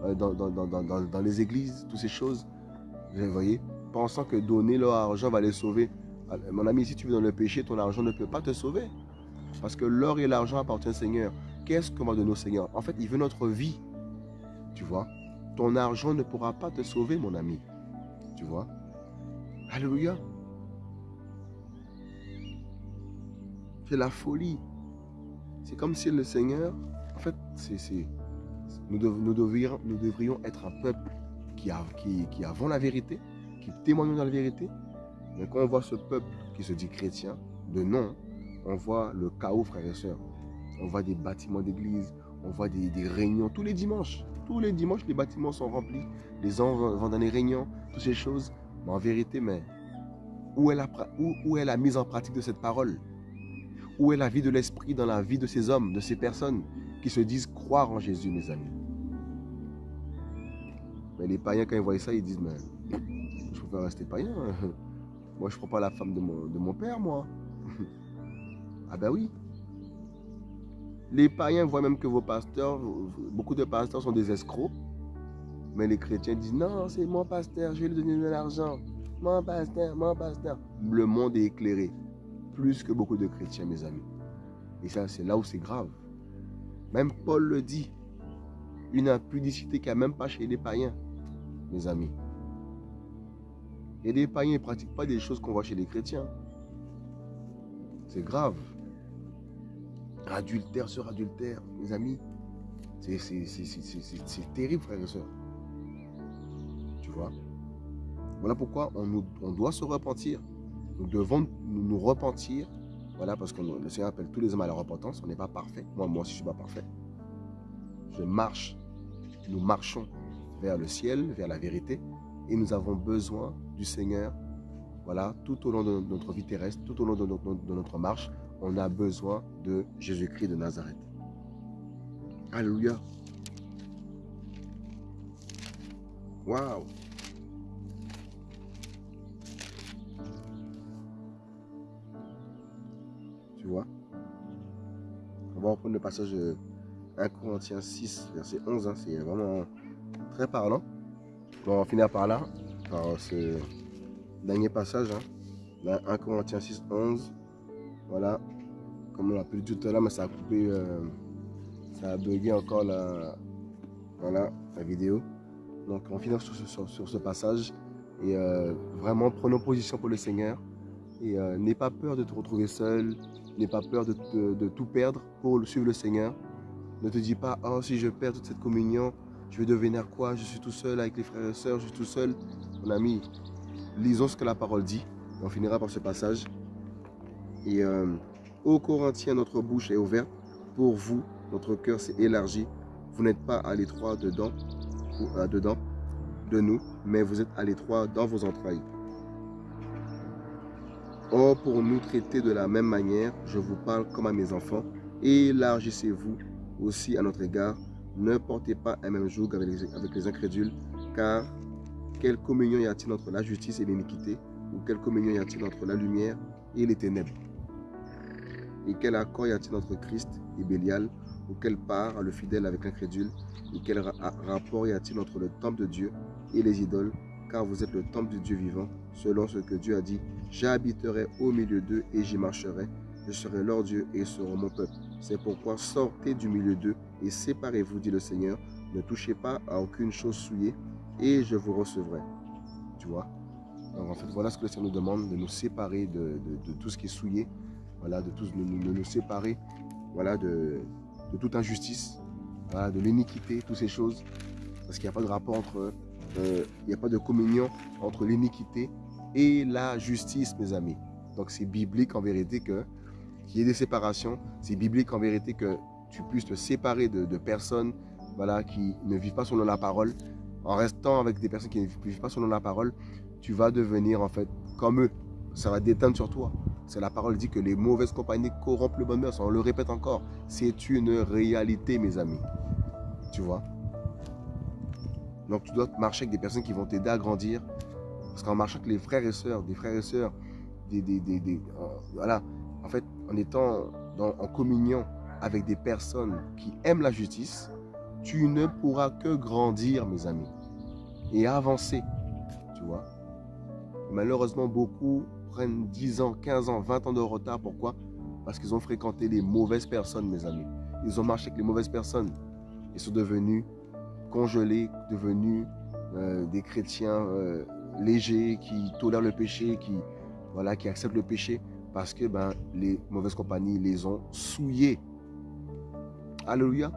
euh, dans, dans les églises, toutes ces choses. Vous voyez? Pensant que donner leur argent va les sauver. Mon ami, si tu vis dans le péché, ton argent ne peut pas te sauver. Parce que l'or et l'argent appartiennent au Seigneur. Qu'est-ce qu'on va donner au Seigneur? En fait, il veut notre vie. Tu vois? Ton argent ne pourra pas te sauver, mon ami. Tu vois? Alléluia. C'est la folie. C'est comme si le Seigneur, en fait, c'est, nous devrions être un peuple qui, qui, avons la vérité, qui témoignons dans la vérité, mais quand on voit ce peuple qui se dit chrétien, de nom, on voit le chaos, frères et sœurs. On voit des bâtiments d'église, on voit des, réunions tous les dimanches. Tous les dimanches, les bâtiments sont remplis. Les gens vont dans les réunions, toutes ces choses. Mais en vérité, mais où est, la, où est la mise en pratique de cette parole? Où est la vie de l'esprit dans la vie de ces hommes, de ces personnes qui se disent croire en Jésus, mes amis? Mais les païens, quand ils voient ça, ils disent, mais je préfère rester païen. Moi, je ne prends pas la femme de mon, père, moi. ah ben oui. Les païens voient même que vos pasteurs, beaucoup de pasteurs sont des escrocs. Mais les chrétiens disent, non, c'est mon pasteur, je vais lui donner de l'argent. Mon pasteur, mon pasteur. Le monde est éclairé. Plus que beaucoup de chrétiens, mes amis. Et ça, c'est là où c'est grave. Même Paul le dit. Une impudicité qu'il n'y a même pas chez les païens, mes amis. Et les païens ne pratiquent pas des choses qu'on voit chez les chrétiens. C'est grave. Adultère sur adultère, mes amis. C'est terrible, frères et sœurs. Tu vois? Voilà pourquoi on, doit se repentir. Nous devons nous, repentir. Voilà, parce que le Seigneur appelle tous les hommes à la repentance. On n'est pas parfait. Moi, moi aussi, je ne suis pas parfait. Je marche. Nous marchons vers le ciel, vers la vérité. Et nous avons besoin du Seigneur, voilà, tout au long de notre vie terrestre, tout au long de notre, marche, on a besoin de Jésus-Christ de Nazareth. Alléluia. Waouh. Tu vois? On va reprendre le passage de 1 Corinthiens 6, verset 11. Hein, c'est vraiment très parlant. On va finir par là, par ce dernier passage. Hein. 1 Corinthiens 6, 11. Voilà. Comme on l'a pu tout à l'heure, mais ça a coupé, euh, ça a bugué encore la, voilà, la vidéo. Donc on finit sur, sur, ce passage. Et euh, vraiment, prenons position pour le Seigneur. Et euh, n'aie pas peur de te retrouver seul. N'aie pas peur de, de, tout perdre pour suivre le Seigneur. Ne te dis pas, oh, si je perds toute cette communion, je vais devenir quoi? Je suis tout seul avec les frères et sœurs, je suis tout seul. Mon ami, lisons ce que la parole dit. On finira par ce passage. Et euh, Corinthiens, notre bouche est ouverte. Pour vous, notre cœur s'est élargi. Vous n'êtes pas à l'étroit dedans, à dedans de nous, mais vous êtes à l'étroit dans vos entrailles. Or, pour nous traiter de la même manière, je vous parle comme à mes enfants. Élargissez-vous aussi à notre égard ne portez pas un même joug avec les, incrédules, car quelle communion y a-t-il entre la justice et l'iniquité Ou quelle communion y a-t-il entre la lumière et les ténèbres? Et quel accord y a-t-il entre Christ et Bélial Ou quelle part le fidèle avec l'incrédule Et quel rapport y a-t-il entre le temple de Dieu et les idoles Car vous êtes le temple du Dieu vivant, selon ce que Dieu a dit. J'habiterai au milieu d'eux et j'y marcherai. Je serai leur Dieu et ils seront mon peuple. C'est pourquoi sortez du milieu d'eux et séparez-vous, dit le Seigneur. Ne touchez pas à aucune chose souillée et je vous recevrai. Tu vois? Donc en fait, voilà ce que le Seigneur nous demande, de nous séparer de, tout ce qui est souillé, voilà, de, tous, nous séparer voilà, de, toute injustice, de l'iniquité, toutes ces choses. Parce qu'il n'y a pas de rapport entre, euh, il n'y a pas de communion entre l'iniquité et la justice, mes amis. Donc c'est biblique en vérité que qu'il y ait des séparations. C'est biblique en vérité que tu puisses te séparer de, personnes voilà, qui ne vivent pas selon la parole. En restant avec des personnes qui ne vivent pas selon la parole, tu vas devenir en fait comme eux. Ça va déteindre sur toi. C'est la parole dit que les mauvaises compagnies corrompent le bon On le répète encore. C'est une réalité, mes amis. Tu vois? Donc tu dois marcher avec des personnes qui vont t'aider à grandir. Parce qu'en marchant avec les frères et sœurs, des frères et sœurs, des, des, des, euh, voilà, en fait, en étant en communion avec des personnes qui aiment la justice, tu ne pourras que grandir, mes amis, et avancer, tu vois. Malheureusement, beaucoup prennent 10 ans, 15 ans, 20 ans de retard. Pourquoi? Parce qu'ils ont fréquenté les mauvaises personnes, mes amis. Ils ont marché avec les mauvaises personnes. Ils sont devenus congelés, devenus euh, des chrétiens euh, légers qui tolèrent le péché, qui, voilà, qui acceptent le péché parce que ben, les mauvaises compagnies les ont souillés. Alléluia.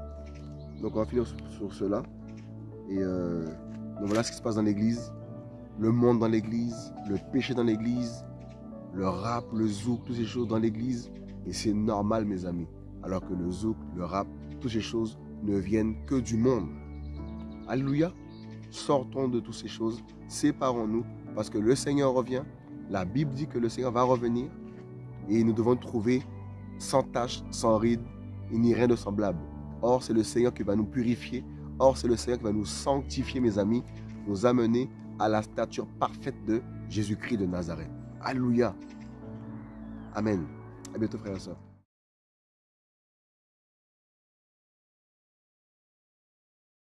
Donc on va finir sur, cela. Et euh, voilà ce qui se passe dans l'église. Le monde dans l'église, le péché dans l'église, le rap, le zouk, toutes ces choses dans l'église. Et c'est normal mes amis. Alors que le zouk, le rap, toutes ces choses ne viennent que du monde. Alléluia. Sortons de toutes ces choses. Séparons-nous parce que le Seigneur revient. La Bible dit que le Seigneur va revenir et nous devons trouver sans tache, sans ride, ni rien de semblable. Or, c'est le Seigneur qui va nous purifier. Or, c'est le Seigneur qui va nous sanctifier, mes amis, nous amener à la stature parfaite de Jésus-Christ de Nazareth. Alléluia. Amen. À bientôt, frères et sœurs.